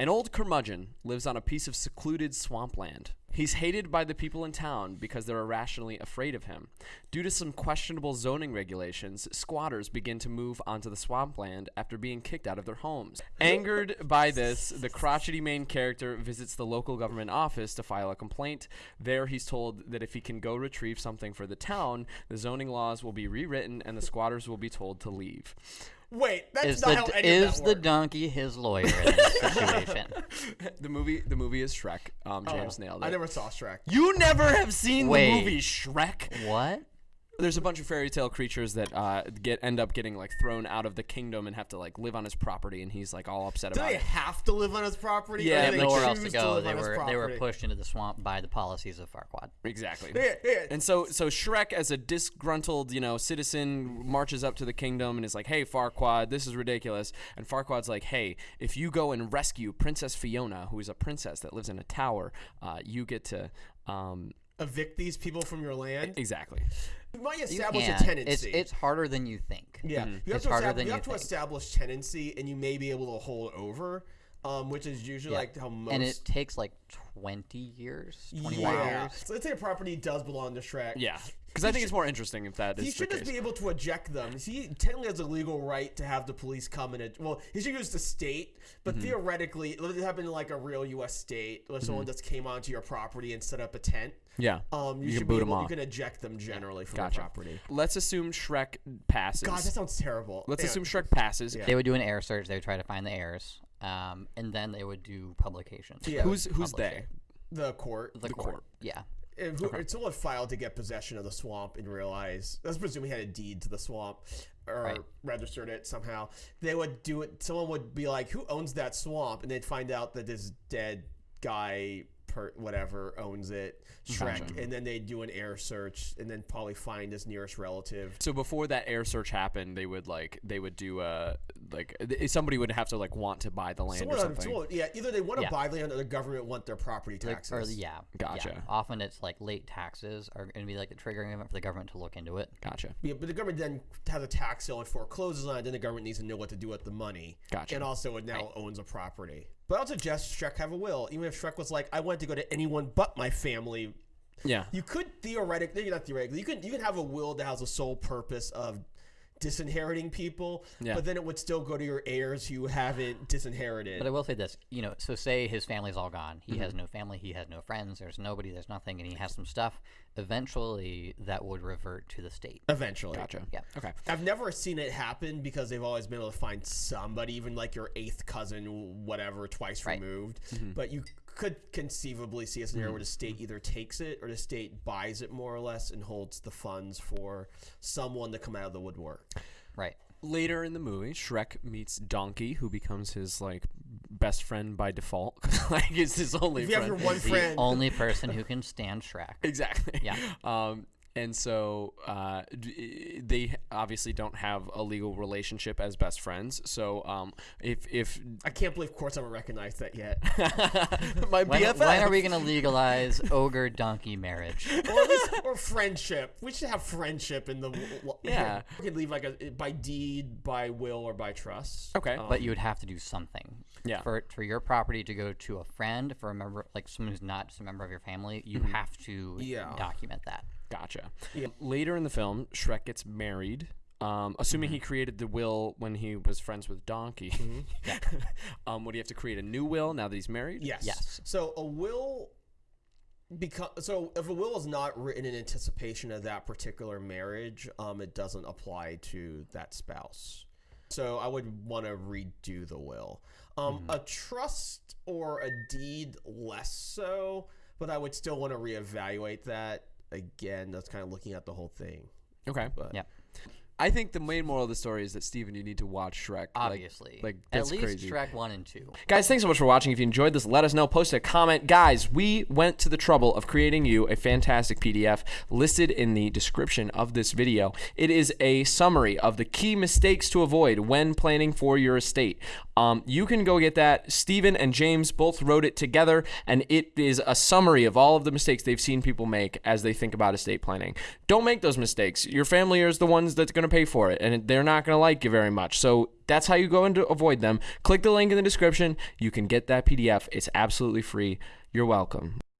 An old curmudgeon lives on a piece of secluded swampland. He's hated by the people in town because they're irrationally afraid of him. Due to some questionable zoning regulations, squatters begin to move onto the swampland after being kicked out of their homes. Angered by this, the crotchety main character visits the local government office to file a complaint. There, he's told that if he can go retrieve something for the town, the zoning laws will be rewritten and the squatters will be told to leave. Wait, that's Is not the how any of is that the works. donkey his lawyer in this situation? The movie, the movie is Shrek. Um, James Oh, nailed it. I never saw Shrek. You never have seen Wait. the movie Shrek? what? There's a bunch of fairy tale creatures that uh, get end up getting like thrown out of the kingdom and have to like live on his property, and he's like all upset Do about they it. have to live on his property? Yeah, or They have nowhere else to choose go. live They on his were they were property? pushed into the swamp by the policies of Farquaad. Exactly. Yeah, yeah. And so, so Shrek, as a disgruntled, you know, citizen, marches up to the kingdom and is like, "Hey, Farquaad, this is ridiculous." And Farquaad's like, "Hey, if you go and rescue Princess Fiona, who is a princess that lives in a tower, uh, you get to." Um, Evict these people from your land. exactly. You might You establish a can't. tenancy. It's it's harder than you think. Yeah, you have It's to, harder estab- than you you have to establish tenancy, and you may be able to hold over, um, which is usually Yeah. like how most. and it takes like 20 years, 21 yeah. years. So let's say a property does belong to Shrek. Yeah, because I think it's more interesting if that is He the should just case. be able to eject them. He technically has a legal right to have the police come and ej- well, he should use the state, but Mm-hmm. theoretically, it would happen in like a real U.S. state where someone just came onto your property and set up a tent. yeah. Um, you, You can should boot be 'em able, off. You can eject them generally from Gotcha. the property. Let's assume Shrek passes. God, that sounds terrible. Let's Yeah. assume Shrek passes. Yeah. They would do an heir search. They would try to find the heirs, um, and then they would do publications. Yeah. Who's who's publish they? it. the court. The, court. Yeah. If who, if someone filed to get possession of the swamp and realized, let's presume he had a deed to the swamp or Right. registered it somehow, they would do it. Someone would be like, "Who owns that swamp?" And they'd find out that this dead guy, per whatever, owns it, Shrek. Gotcha. And then they'd do an heir search and then probably find his nearest relative. So before that heir search happened, they would like they would do a like eh, somebody would have to like want to buy the land Someone or something. someone- yeah, either they want to Yeah. buy land or the government want their property Like, taxes. or yeah. Gotcha. Yeah. Often it's like late taxes are going to be like the triggering event for the government to look into it. Gotcha. Yeah, but the government then has a tax sale and forecloses on it. Then the government needs to know what to do with the money. Gotcha. And also, it now owns a property. But I would suggest Shrek have a will. Even if Shrek was like, I want to go to anyone but my family. Yeah. You could theoretically, not theoretically, you could you could have a will that has a sole purpose of disinheriting people. Yeah. But then it would still go to your heirs who haven't disinherited. But I will say this, you know, so say his family's all gone. He Mm-hmm. has no family, he has no friends, there's nobody, there's nothing, and he has some stuff. Eventually, that would revert to the state. Eventually. Gotcha. Yeah. Okay. I've never seen it happen because they've always been able to find somebody, even like your eighth cousin, whatever, twice Right. removed. Mm-hmm. But you could conceivably see a scenario where the state either takes it or the state buys it more or less and holds the funds for someone to come out of the woodwork. Right. Later in the movie, Shrek meets Donkey, who becomes his like best friend by default. like it's his only If you have your one The friend, only person who can stand Shrek. Exactly. Yeah. Um, and so uh, they obviously don't have a legal relationship as best friends. So um, if if I can't believe courts haven't recognized that yet. my When, BFF, when are we going to legalize ogre donkey marriage? or, at least, or friendship. We should have friendship in the. Yeah. We could leave like a by deed, by will, or by trust. Okay. Um, But you would have to do something. Yeah. For for your property to go to a friend, for a member like someone who's not just a member of your family, you Mm-hmm. have to Yeah. document that. Gotcha. Later in the film, Shrek gets married. Um, assuming he created the will when he was friends with Donkey, um, would he have to create a new will now that he's married? Yes. Yes. So a will become so if a will is not written in anticipation of that particular marriage, um, it doesn't apply to that spouse. So I would want to redo the will. Um, a trust or a deed less so, but I would still want to reevaluate that again. That's kind of looking at the whole thing. Okay. But Yeah. I think the main moral of the story is that Steven, you need to watch Shrek. Like- Obviously. like, At that's least crazy. Shrek 1 and 2. Guys, thanks so much for watching. If you enjoyed this, let us know. Post a comment. Guys, we went to the trouble of creating you a fantastic PDF listed in the description of this video. It is a summary of the key mistakes to avoid when planning for your estate. Um, you can go get that. Steven and James both wrote it together, and it is a summary of all of the mistakes they've seen people make as they think about estate planning. Don't make those mistakes. Your family is the ones that's going to to pay for it, and they're not going to like you very much. So that's how you go and avoid them. Click the link in the description. You can get that PDF. It's absolutely free. You're welcome.